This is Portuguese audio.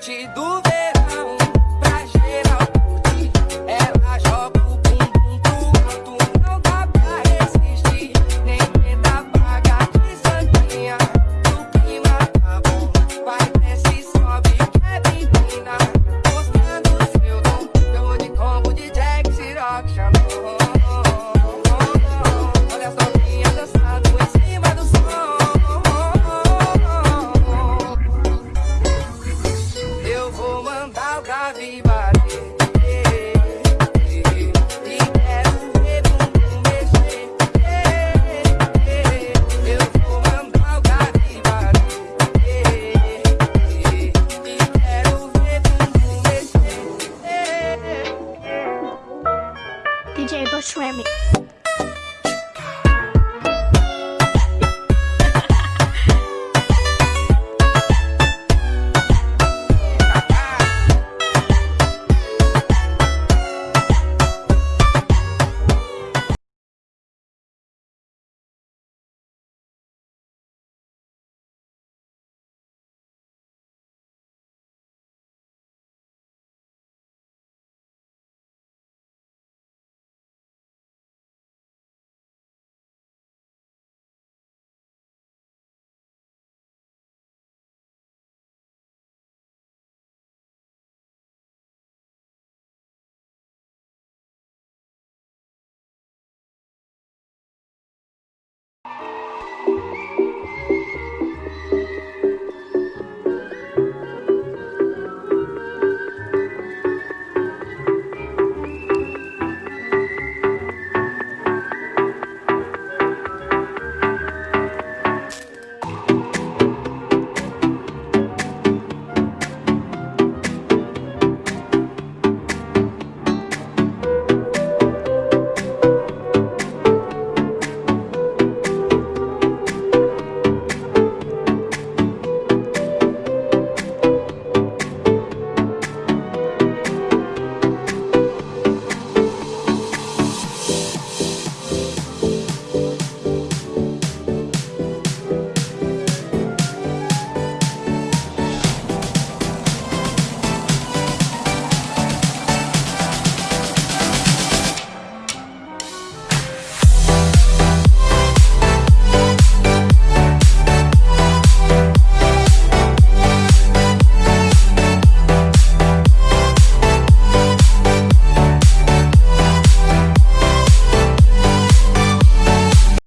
sentido